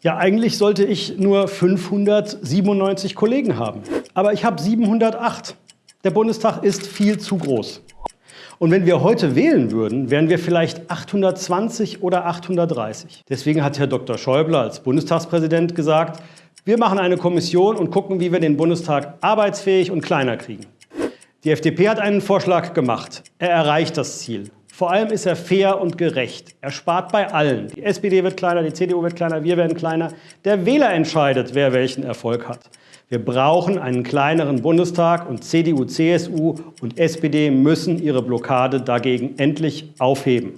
Ja, eigentlich sollte ich nur 597 Kollegen haben. Aber ich habe 708. Der Bundestag ist viel zu groß. Und wenn wir heute wählen würden, wären wir vielleicht 820 oder 830. Deswegen hat Herr Dr. Schäuble als Bundestagspräsident gesagt, wir machen eine Kommission und gucken, wie wir den Bundestag arbeitsfähig und kleiner kriegen. Die FDP hat einen Vorschlag gemacht. Er erreicht das Ziel. Vor allem ist er fair und gerecht. Er spart bei allen. Die SPD wird kleiner, die CDU wird kleiner, wir werden kleiner. Der Wähler entscheidet, wer welchen Erfolg hat. Wir brauchen einen kleineren Bundestag und CDU, CSU und SPD müssen ihre Blockade dagegen endlich aufheben.